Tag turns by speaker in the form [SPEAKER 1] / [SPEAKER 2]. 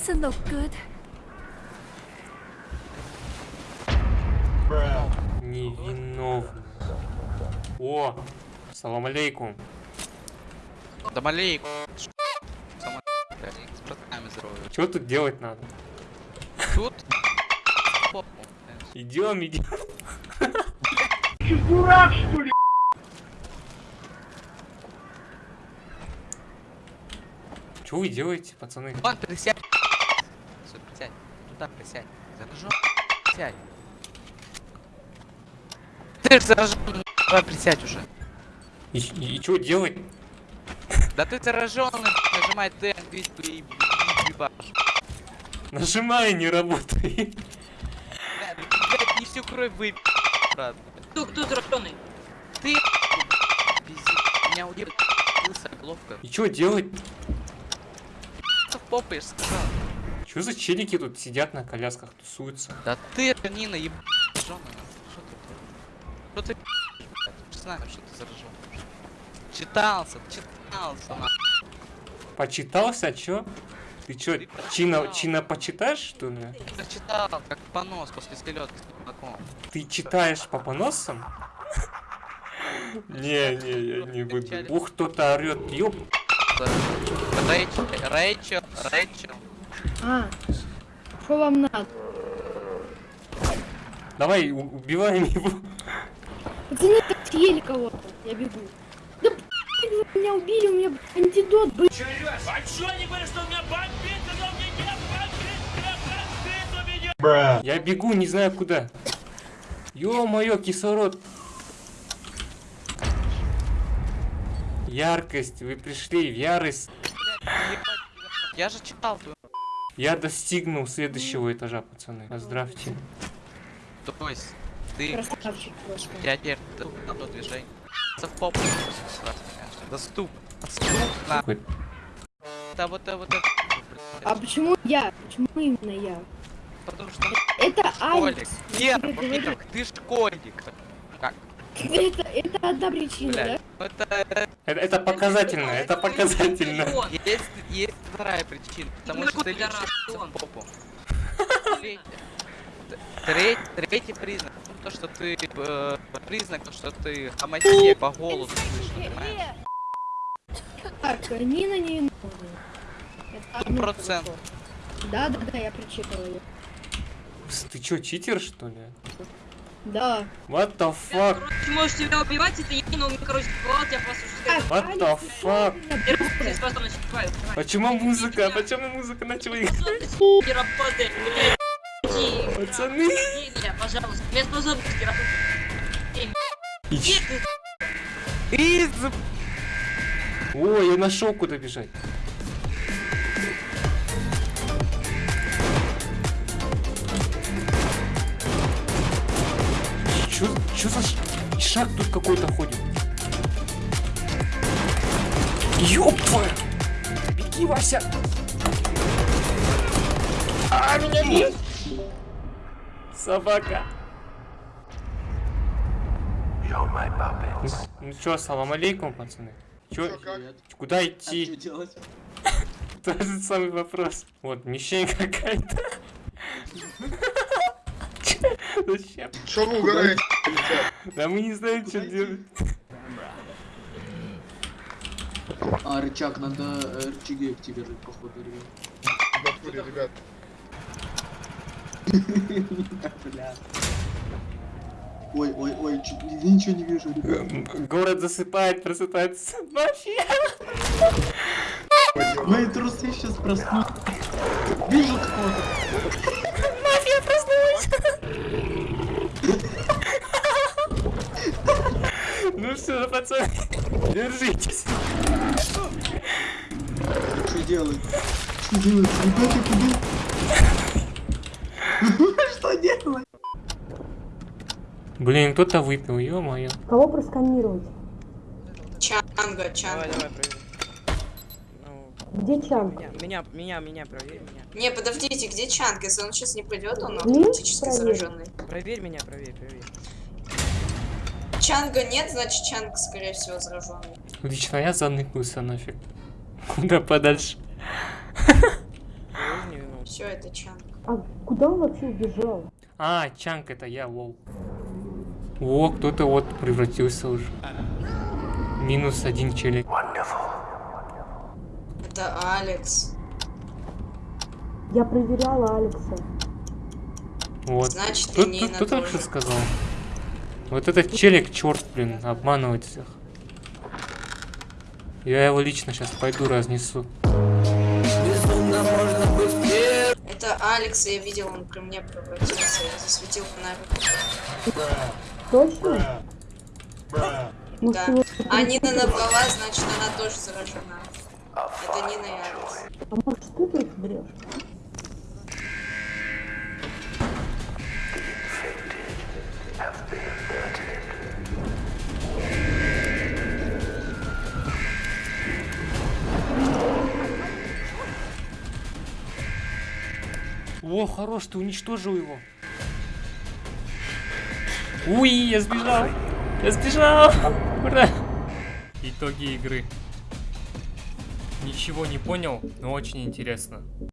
[SPEAKER 1] doesn't look good.
[SPEAKER 2] Невиновно. О, салам алейкум.
[SPEAKER 3] Да малейку.
[SPEAKER 2] Что тут делать надо?
[SPEAKER 3] Тут...
[SPEAKER 2] Идем, идем. Что вы делаете, пацаны?
[SPEAKER 3] Вон, присядь. Всё, присядь. Туда присядь. Заражен. Присядь. Ты же заражен. Давай присядь уже.
[SPEAKER 2] И, что делать?
[SPEAKER 3] Да ты зараженный, нажимай Т, видишь, и ебашь.
[SPEAKER 2] Нажимай, не работает.
[SPEAKER 3] Блядь, блядь, не всю кровь выпил, брат.
[SPEAKER 4] Кто, кто зараженный?
[SPEAKER 3] Ты, пиздец, меня удивился ловко.
[SPEAKER 2] И что делать?
[SPEAKER 3] Я же сказал.
[SPEAKER 2] Что за челики тут сидят на колясках, тусуются?
[SPEAKER 3] Да ты, Нина, еб... Зараженная. Что ты? Что ты, блядь? Знаем, что ты заражен. Читался, читался, на.
[SPEAKER 2] Почитался, чё? Ты чё,
[SPEAKER 3] Ты
[SPEAKER 2] чина, чина почитаешь, что ли?
[SPEAKER 3] Прочитал, как понос после селедки с.
[SPEAKER 2] Ты читаешь по поносам? Не, не, я не буду. Ух, кто-то орет, ёп.
[SPEAKER 3] Рэйчел, Рэйчел, Рэйчел.
[SPEAKER 5] А, что вам надо?
[SPEAKER 2] Давай, у- убиваем его.
[SPEAKER 5] Пацаны, так съели кого-то. Я бегу. Да вы меня убили, у меня антидот был.
[SPEAKER 2] Я бегу, не знаю куда. Ё-моё, кислород. Яркость, вы пришли в ярость.
[SPEAKER 3] Я же читал твою.
[SPEAKER 2] Я достигнул следующего этажа, пацаны. Поздравьте.
[SPEAKER 3] То есть, ты,
[SPEAKER 5] Красавчик
[SPEAKER 3] я теперь одно движение. В попу. Доступ. Доступно.
[SPEAKER 2] Какой-
[SPEAKER 3] Это вот это вот это.
[SPEAKER 5] А почему я? Почему именно я?
[SPEAKER 3] Потому что
[SPEAKER 5] Это. Алекс.
[SPEAKER 3] Нет, ты школьник. Как?
[SPEAKER 5] Это, это одна причина, да?
[SPEAKER 3] Блядь. Ну это
[SPEAKER 2] Это, это показательно, это показательно.
[SPEAKER 3] есть, есть вторая причина. Потому что ты лечишься в попу. Третий- Третий, признак. ну, То, что ты э, признак, то, что ты хамасия по голосу слышно, понимаешь?
[SPEAKER 5] Так, Нина не виновна. Это одно
[SPEAKER 3] процент.
[SPEAKER 5] Да, да, да, я прочитала ее.
[SPEAKER 2] Ты чё, читер, что ли?
[SPEAKER 5] Да.
[SPEAKER 2] What the fuck?
[SPEAKER 4] Ты можешь себя убивать, это я, но мне, короче, бывало, я просто уже
[SPEAKER 2] What the fuck?
[SPEAKER 5] меня.
[SPEAKER 2] Почему музыка? Почему музыка начала играть?
[SPEAKER 4] Не работает, блядь. Иди,
[SPEAKER 2] Пацаны!
[SPEAKER 4] пожалуйста. Без способности работать.
[SPEAKER 3] Из...
[SPEAKER 2] О, я нашел куда бежать. Чё, чё за ш- шаг тут какой-то ходит? Ёб твою! Беги, Вася! А, меня нет! Собака! Ну, ну чё, салам алейкум, пацаны. Чё, куда идти?
[SPEAKER 6] делать?
[SPEAKER 2] Тот же самый вопрос. Вот, мишень какая-то. Зачем?
[SPEAKER 7] Что вы угораете, ребят?
[SPEAKER 2] Да мы не знаем, что делать.
[SPEAKER 6] А, рычаг, надо э, рычаги активировать, походу, ребят.
[SPEAKER 7] В натуре, ребят.
[SPEAKER 6] Ой, ой, ой, я ничего не вижу, ребят.
[SPEAKER 2] Город засыпает, просыпается мафия.
[SPEAKER 6] Мои трусы сейчас проснутся. Вижу кого-то.
[SPEAKER 2] Все, пацаны, держитесь.
[SPEAKER 6] Что делать? Что делать? Ребята, куда? Что делать?
[SPEAKER 2] Блин, кто-то выпил, ё-моё.
[SPEAKER 5] Кого просканировать?
[SPEAKER 4] Чанга, Чанга.
[SPEAKER 8] Давай, проверь. Ну,
[SPEAKER 5] Где Чанг?
[SPEAKER 8] меня, меня, меня, меня, проверь меня.
[SPEAKER 4] Не, подождите, где Чанг? Если он сейчас не придет, он автоматически зараженный.
[SPEAKER 8] Проверь меня, проверь, проверь.
[SPEAKER 4] Чанга нет, значит Чанг, скорее всего, зараженный.
[SPEAKER 2] Лично я заныкнулся нафиг. Куда подальше.
[SPEAKER 8] Не.
[SPEAKER 4] Все, это Чанг.
[SPEAKER 5] А куда он вообще убежал?
[SPEAKER 2] А, Чанг, это я, лол. О, кто-то вот превратился уже. Минус один челик.
[SPEAKER 4] Это Алекс.
[SPEAKER 5] Я проверяла Алекса.
[SPEAKER 2] Вот.
[SPEAKER 4] Значит,
[SPEAKER 2] Кто, кто,
[SPEAKER 4] Нина
[SPEAKER 2] кто только
[SPEAKER 4] тоже.
[SPEAKER 2] что сказал? Вот этот челик, черт, блин, обманывает всех. Я его лично сейчас пойду разнесу.
[SPEAKER 4] Это Алекс, я видел, он при мне превратился. Я засветил фонарик.
[SPEAKER 5] Точно? Ну,
[SPEAKER 4] Да. А Нина набрала, значит, она тоже заражена. Это Нина и Алекс.
[SPEAKER 5] А может ты тут врешь?
[SPEAKER 2] О, хорош, ты уничтожил его. Уи, я сбежал. Я сбежал. Ура. Итоги игры. Ничего не понял, но очень интересно.「